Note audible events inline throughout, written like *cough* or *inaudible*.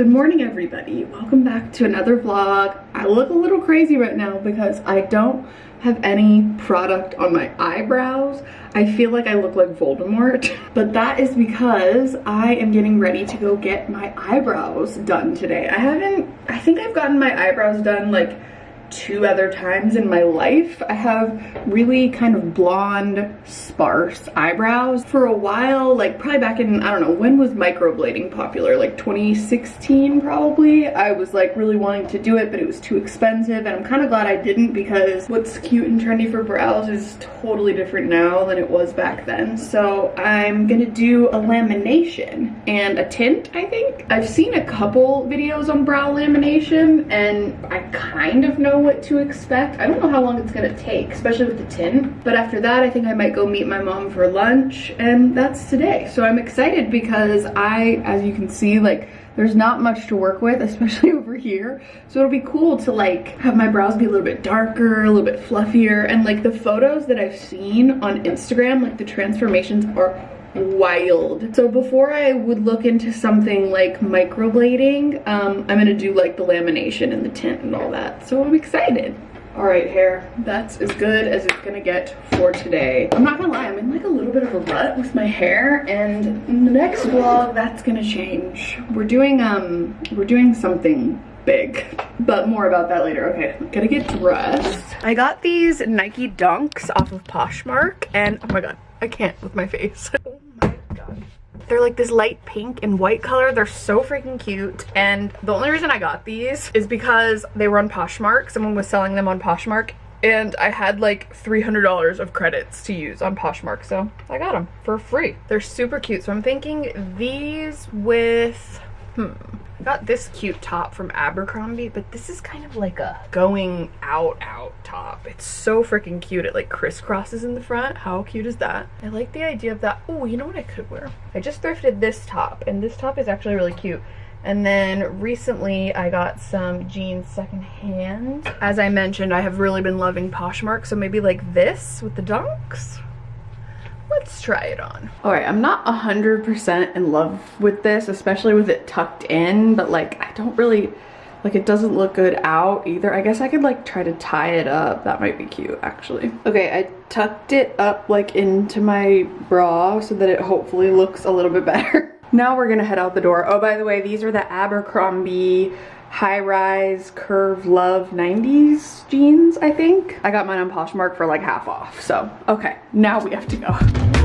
Good morning everybody. Welcome back to another vlog. I look a little crazy right now because I don't have any product on my eyebrows. I feel like I look like Voldemort, *laughs* but that is because I am getting ready to go get my eyebrows done today. I haven't, I think I've gotten my eyebrows done like two other times in my life. I have really kind of blonde, sparse eyebrows. For a while, like probably back in, I don't know, when was microblading popular? Like 2016 probably? I was like really wanting to do it, but it was too expensive and I'm kind of glad I didn't because what's cute and trendy for brows is totally different now than it was back then. So I'm gonna do a lamination and a tint, I think. I've seen a couple videos on brow lamination and I kind of know what to expect. I don't know how long it's gonna take, especially with the tin. But after that, I think I might go meet my mom for lunch and that's today. So I'm excited because I, as you can see, like there's not much to work with, *laughs* especially over here. So it'll be cool to like have my brows be a little bit darker, a little bit fluffier. And like the photos that I've seen on Instagram, like the transformations are wild. So before I would look into something like microblading, um, I'm gonna do like the lamination and the tint and all that. So I'm excited. All right, hair, that's as good as it's gonna get for today. I'm not gonna lie, I'm in like a little bit of a rut with my hair and in the next vlog, that's gonna change. We're doing, um, we're doing something big but more about that later okay gotta get dressed i got these nike dunks off of poshmark and oh my god i can't with my face *laughs* they're like this light pink and white color. They're so freaking cute. And the only reason I got these is because they were on Poshmark. Someone was selling them on Poshmark and I had like $300 of credits to use on Poshmark, so I got them for free. They're super cute, so I'm thinking these with, hmm, got this cute top from Abercrombie, but this is kind of like a going out out top. It's so freaking cute. It like crisscrosses in the front. How cute is that? I like the idea of that. Oh, you know what I could wear? I just thrifted this top and this top is actually really cute. And then recently I got some jeans secondhand. As I mentioned, I have really been loving Poshmark, so maybe like this with the dunks let's try it on. All right, I'm not 100% in love with this, especially with it tucked in, but like I don't really, like it doesn't look good out either. I guess I could like try to tie it up. That might be cute actually. Okay, I tucked it up like into my bra so that it hopefully looks a little bit *laughs* better. Now we're gonna head out the door. Oh, by the way, these are the Abercrombie high-rise curve love 90s jeans i think. I got mine on poshmark for like half off so okay. Now we have to go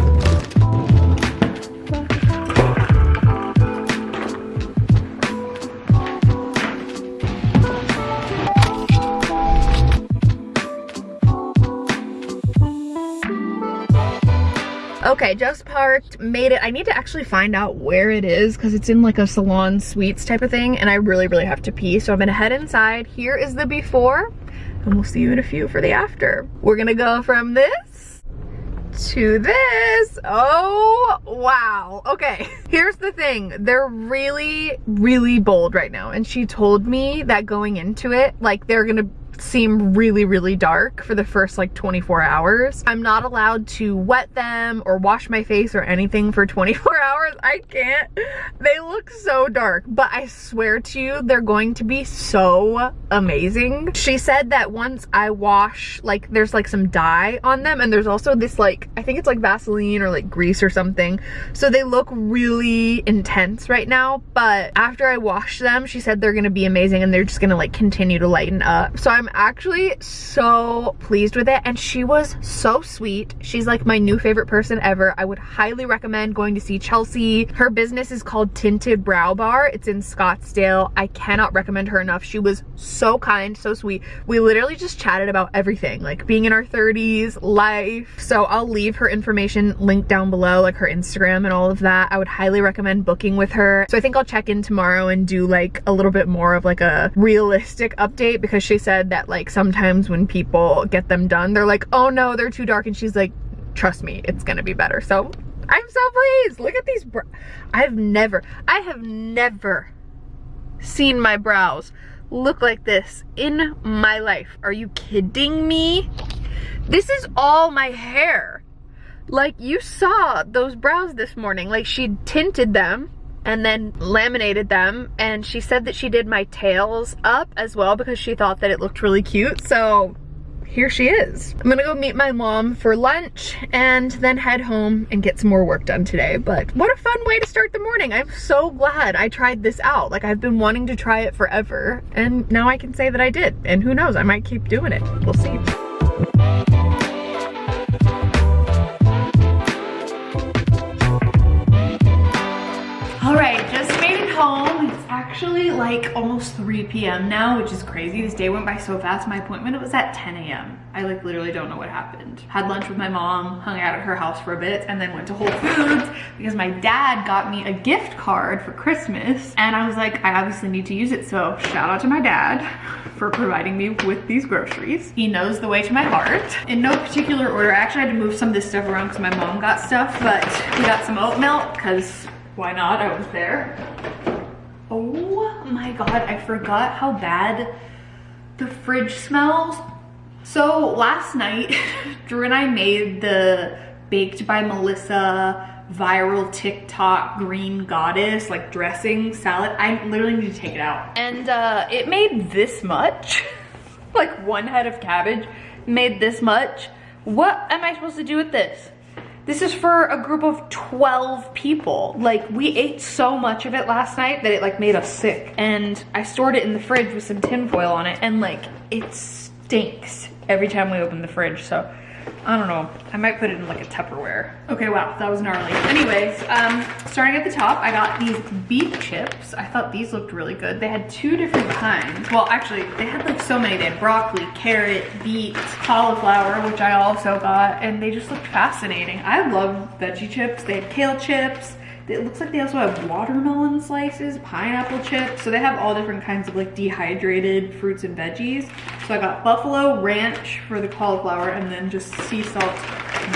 Okay, just parked, made it. I need to actually find out where it is because it's in like a salon suites type of thing and I really, really have to pee. So I'm gonna head inside. Here is the before and we'll see you in a few for the after. We're gonna go from this to this. Oh, wow. Okay, *laughs* here's the thing. They're really, really bold right now. And she told me that going into it, like they're gonna seem really, really dark for the first like 24 hours. I'm not allowed to wet them or wash my face or anything for 24 *laughs* hours. I can't. They look so dark, but I swear to you, they're going to be so amazing. She said that once I wash, like there's like some dye on them and there's also this like, I think it's like Vaseline or like grease or something. So they look really intense right now, but after I wash them, she said they're gonna be amazing and they're just gonna like continue to lighten up. So I'm I'm actually so pleased with it and she was so sweet. She's like my new favorite person ever. I would highly recommend going to see Chelsea. Her business is called Tinted Brow Bar. It's in Scottsdale. I cannot recommend her enough. She was so kind, so sweet. We literally just chatted about everything, like being in our 30s, life. So I'll leave her information linked down below, like her Instagram and all of that. I would highly recommend booking with her. So I think I'll check in tomorrow and do like a little bit more of like a realistic update because she said that like sometimes when people get them done, they're like, oh no, they're too dark. And she's like, trust me, it's gonna be better. So I'm so pleased. Look at these brows. I've never, I have never seen my brows look like this in my life. Are you kidding me? This is all my hair. Like you saw those brows this morning, like she tinted them and then laminated them. And she said that she did my tails up as well because she thought that it looked really cute. So here she is. I'm gonna go meet my mom for lunch and then head home and get some more work done today. But what a fun way to start the morning. I'm so glad I tried this out. Like I've been wanting to try it forever and now I can say that I did. And who knows, I might keep doing it. We'll see. Like almost 3 p.m. now, which is crazy. This day went by so fast. My appointment was at 10 a.m. I like literally don't know what happened. Had lunch with my mom, hung out at her house for a bit, and then went to Whole Foods *laughs* because my dad got me a gift card for Christmas. And I was like, I obviously need to use it. So shout out to my dad *laughs* for providing me with these groceries. He knows the way to my heart. In no particular order, I actually had to move some of this stuff around because my mom got stuff, but we got some oat milk because why not? I was there. My God, I forgot how bad the fridge smells. So last night, *laughs* Drew and I made the Baked by Melissa viral TikTok green goddess like dressing salad. I literally need to take it out. And uh, it made this much, *laughs* like one head of cabbage made this much. What am I supposed to do with this? This is for a group of 12 people. Like we ate so much of it last night that it like made us sick. And I stored it in the fridge with some tin foil on it and like it stinks every time we open the fridge. So I don't know. I might put it in like a Tupperware. Okay, wow, that was gnarly. Anyways, um, starting at the top, I got these beef chips. I thought these looked really good. They had two different kinds. Well, actually, they had like so many. They had broccoli, carrot, beet, cauliflower, which I also got, and they just looked fascinating. I love veggie chips. They had kale chips. It looks like they also have watermelon slices, pineapple chips. So they have all different kinds of like dehydrated fruits and veggies. So I got buffalo ranch for the cauliflower and then just sea salt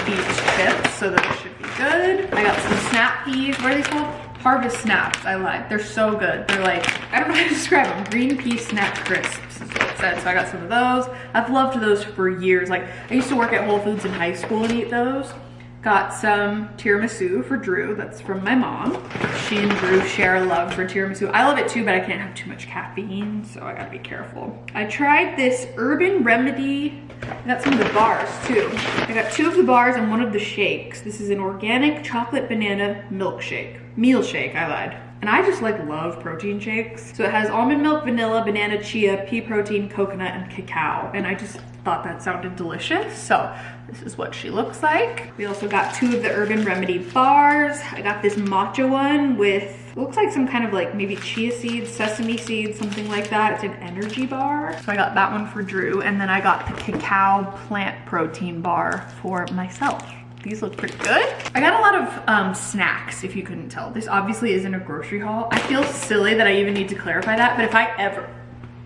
beef chips. So those should be good. I got some snap peas. What are these called? Harvest snaps, I lied. They're so good. They're like, I don't know how to *laughs* describe them. Green pea snap crisps said. So I got some of those. I've loved those for years. Like I used to work at Whole Foods in high school and eat those. Got some tiramisu for Drew, that's from my mom. She and Drew share a love for tiramisu. I love it too, but I can't have too much caffeine, so I gotta be careful. I tried this Urban Remedy, I got some of the bars too. I got two of the bars and one of the shakes. This is an organic chocolate banana milkshake. Meal shake, I lied. And I just like love protein shakes. So it has almond milk, vanilla, banana, chia, pea protein, coconut, and cacao. And I just thought that sounded delicious. So this is what she looks like. We also got two of the Urban Remedy bars. I got this matcha one with, looks like some kind of like maybe chia seeds, sesame seeds, something like that. It's an energy bar. So I got that one for Drew. And then I got the cacao plant protein bar for myself. These look pretty good. I got a lot of um, snacks, if you couldn't tell. This obviously isn't a grocery haul. I feel silly that I even need to clarify that, but if I ever,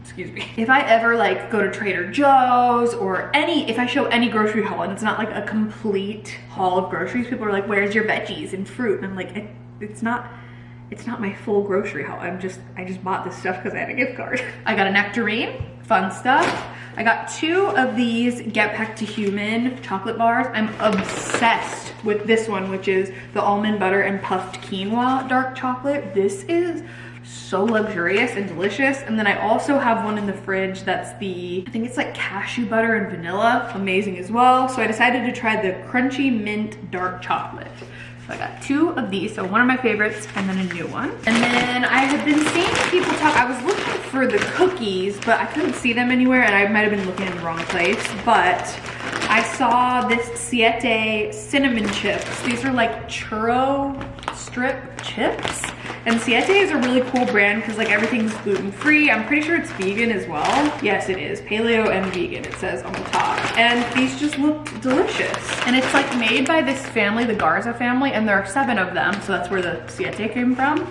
excuse me, if I ever like go to Trader Joe's or any, if I show any grocery haul and it's not like a complete haul of groceries, people are like, where's your veggies and fruit? And I'm like, it, it's not, it's not my full grocery haul. I'm just, I just bought this stuff because I had a gift card. *laughs* I got a nectarine, fun stuff. I got two of these Get Back to Human chocolate bars. I'm obsessed with this one, which is the almond butter and puffed quinoa dark chocolate. This is so luxurious and delicious. And then I also have one in the fridge that's the, I think it's like cashew butter and vanilla, amazing as well. So I decided to try the crunchy mint dark chocolate. So I got two of these, so one of my favorites and then a new one. And then I had been seeing people talk, I was looking for the cookies, but I couldn't see them anywhere and I might have been looking in the wrong place, but I saw this Siete cinnamon chips. These are like churro strip chips. And Siete is a really cool brand because like everything's gluten-free. I'm pretty sure it's vegan as well. Yes, it is. Paleo and vegan, it says on the top. And these just look delicious. And it's like made by this family, the Garza family, and there are seven of them. So that's where the Siete came from.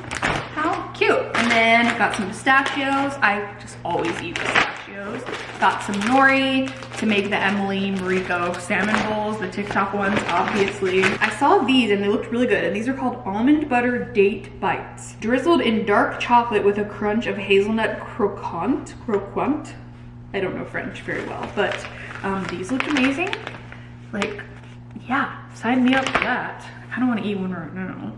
How cute. And then got some pistachios. I just always eat pistachios. Got some nori to make the Emily Mariko salmon bowls, the TikTok ones, obviously. I saw these and they looked really good. And these are called almond butter date bites. Drizzled in dark chocolate with a crunch of hazelnut croquant. Croquant? I don't know French very well, but um, these looked amazing. Like, yeah, sign me up for that. I kind of want to eat one right now.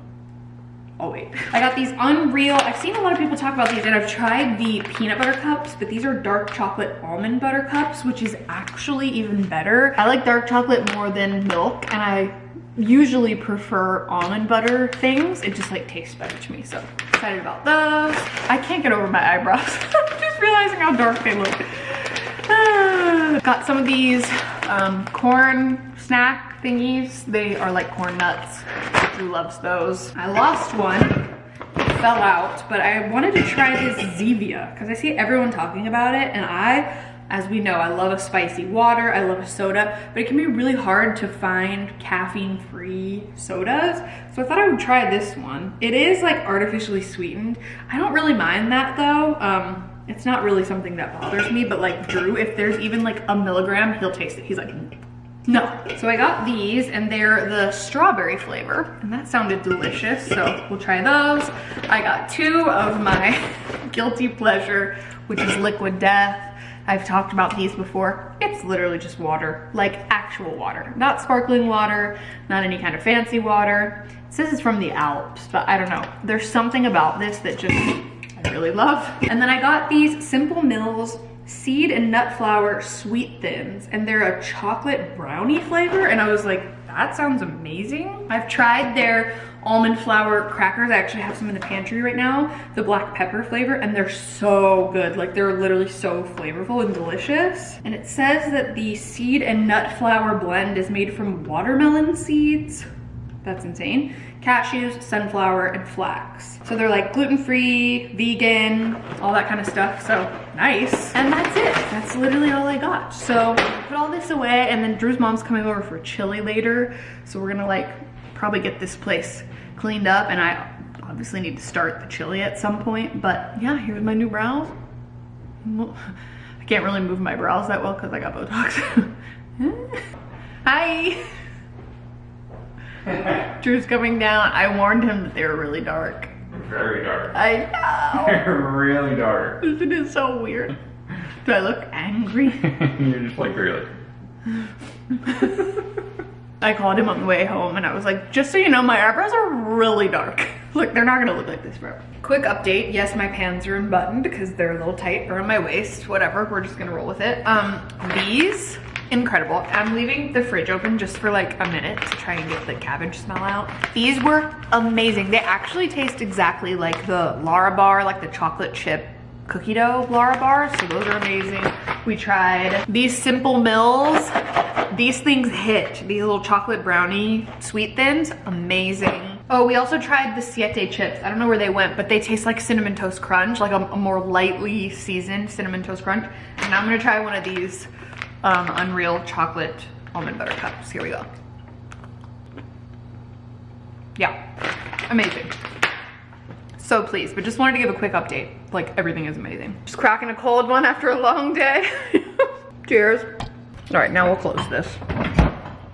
I'll wait. I got these Unreal, I've seen a lot of people talk about these and I've tried the peanut butter cups, but these are dark chocolate almond butter cups, which is actually even better. I like dark chocolate more than milk and I usually prefer almond butter things. It just like tastes better to me. So excited about those. I can't get over my eyebrows. *laughs* I'm just realizing how dark they look. *sighs* Got some of these um, corn snack thingies. They are like corn nuts. Drew loves those? I lost one fell out, but I wanted to try this Zevia because I see everyone talking about it and I as we know, I love a spicy water, I love a soda, but it can be really hard to find caffeine-free sodas. So I thought I would try this one. It is like artificially sweetened. I don't really mind that though. Um, it's not really something that bothers me, but like Drew, if there's even like a milligram, he'll taste it. He's like, no. So I got these and they're the strawberry flavor and that sounded delicious. So we'll try those. I got two of my *laughs* guilty pleasure, which is Liquid Death I've talked about these before. It's literally just water, like actual water. Not sparkling water, not any kind of fancy water. It says it's from the Alps, but I don't know. There's something about this that just I really love. And then I got these Simple Mills seed and nut flour sweet thins and they're a chocolate brownie flavor and I was like that sounds amazing. I've tried their almond flour crackers. I actually have some in the pantry right now, the black pepper flavor, and they're so good. Like they're literally so flavorful and delicious. And it says that the seed and nut flour blend is made from watermelon seeds. That's insane. Cashews, sunflower, and flax. So they're like gluten-free, vegan, all that kind of stuff. So nice. And that's it. That's literally all I got. So put all this away and then Drew's mom's coming over for chili later. So we're gonna like probably get this place cleaned up and I obviously need to start the chili at some point. But yeah, here's my new brows. I can't really move my brows that well because I got Botox. *laughs* Hi. *laughs* *laughs* Drew's coming down. I warned him that they were really dark. Very dark. I know. *laughs* They're really dark. Isn't it so weird? Do I look angry? *laughs* You're just like really. I called him on the way home and I was like, just so you know, my eyebrows are really dark. Look, they're not gonna look like this forever. Quick update, yes, my pants are unbuttoned because they're a little tight around my waist, whatever, we're just gonna roll with it. Um, these, incredible. I'm leaving the fridge open just for like a minute to try and get the cabbage smell out. These were amazing. They actually taste exactly like the Larabar, like the chocolate chip cookie dough Larabar, so those are amazing. We tried these Simple Mills these things hit. These little chocolate brownie sweet thins, amazing. Oh, we also tried the Siete chips. I don't know where they went, but they taste like Cinnamon Toast Crunch, like a, a more lightly seasoned Cinnamon Toast Crunch. And I'm gonna try one of these um, Unreal chocolate almond butter cups. Here we go. Yeah, amazing. So pleased, but just wanted to give a quick update. Like everything is amazing. Just cracking a cold one after a long day. *laughs* Cheers. All right, now we'll close this.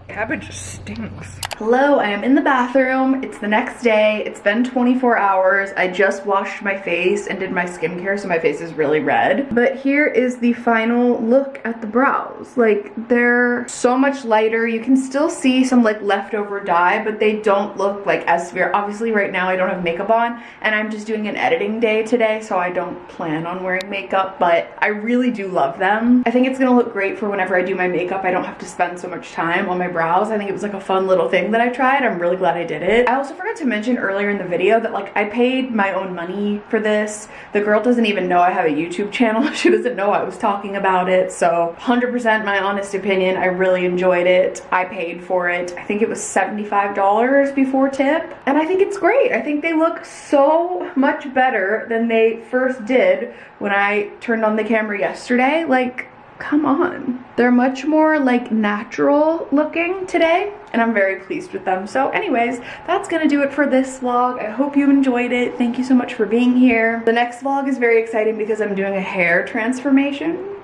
Cabbage stinks. Hello, I am in the bathroom. It's the next day. It's been 24 hours. I just washed my face and did my skincare, so my face is really red. But here is the final look at the brows. Like, they're so much lighter. You can still see some like leftover dye, but they don't look like as severe. Obviously, right now I don't have makeup on, and I'm just doing an editing day today, so I don't plan on wearing makeup, but I really do love them. I think it's gonna look great for whenever I do my makeup. I don't have to spend so much time on my brows. I think it was like a fun little thing that I tried. I'm really glad I did it. I also forgot to mention earlier in the video that like I paid my own money for this. The girl doesn't even know I have a YouTube *laughs* channel. she doesn't know I was talking about it. So 100% my honest opinion. I really enjoyed it. I paid for it. I think it was $75 before tip. And I think it's great. I think they look so much better than they first did when I turned on the camera yesterday. Like come on. They're much more like natural looking today and I'm very pleased with them. So anyways, that's gonna do it for this vlog. I hope you enjoyed it. Thank you so much for being here. The next vlog is very exciting because I'm doing a hair transformation.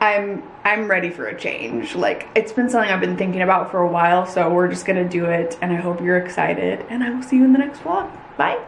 I'm I'm ready for a change. Like it's been something I've been thinking about for a while, so we're just gonna do it and I hope you're excited and I will see you in the next vlog. Bye.